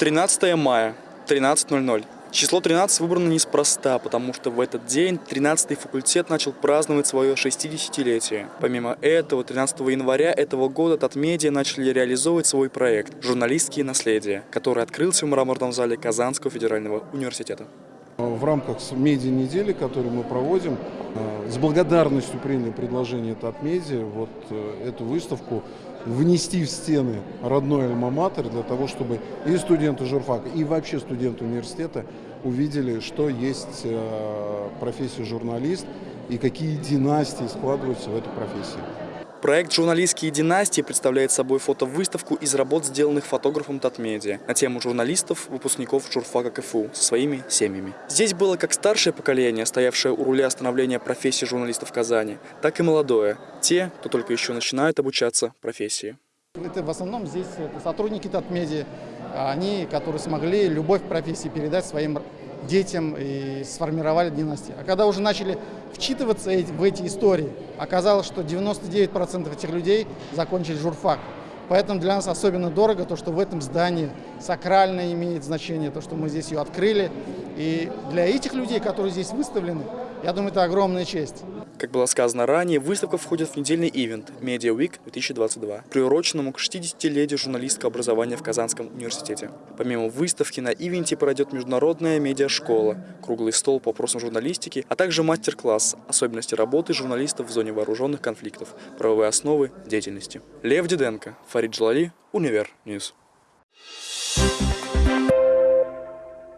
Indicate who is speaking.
Speaker 1: 13 мая, 13.00. Число 13 выбрано неспроста, потому что в этот день 13-й факультет начал праздновать свое 60-летие. Помимо этого, 13 января этого года Татмедиа начали реализовывать свой проект «Журналистские наследия», который открылся в мраморном зале Казанского федерального университета.
Speaker 2: В рамках медиа-недели, которую мы проводим, э, с благодарностью приняли предложение Татмедиа вот э, эту выставку внести в стены родной альма-матер для того, чтобы и студенты журфака, и вообще студенты университета увидели, что есть э, профессия журналист и какие династии складываются в этой профессии.
Speaker 1: Проект «Журналистские династии» представляет собой фотовыставку из работ, сделанных фотографом Татмедиа на тему журналистов, выпускников журфака КФУ со своими семьями. Здесь было как старшее поколение, стоявшее у руля становления профессии журналистов в Казани, так и молодое, те, кто только еще начинает обучаться профессии.
Speaker 3: Это в основном здесь это сотрудники Татмедиа, они, которые смогли любовь к профессии передать своим детям и сформировали династии. А когда уже начали вчитываться в эти истории, оказалось, что 99% этих людей закончили журфак. Поэтому для нас особенно дорого то, что в этом здании сакрально имеет значение, то, что мы здесь ее открыли. И для этих людей, которые здесь выставлены, я думаю, это огромная честь.
Speaker 1: Как было сказано ранее, выставка входит в недельный ивент Media Week 2022, приуроченному к 60-летию журналистского образования в Казанском университете. Помимо выставки, на ивенте пройдет международная медиашкола, круглый стол по вопросам журналистики, а также мастер-класс «Особенности работы журналистов в зоне вооруженных конфликтов. Правовые основы деятельности». Лев Диденко, Фарид Джалали, Univer News.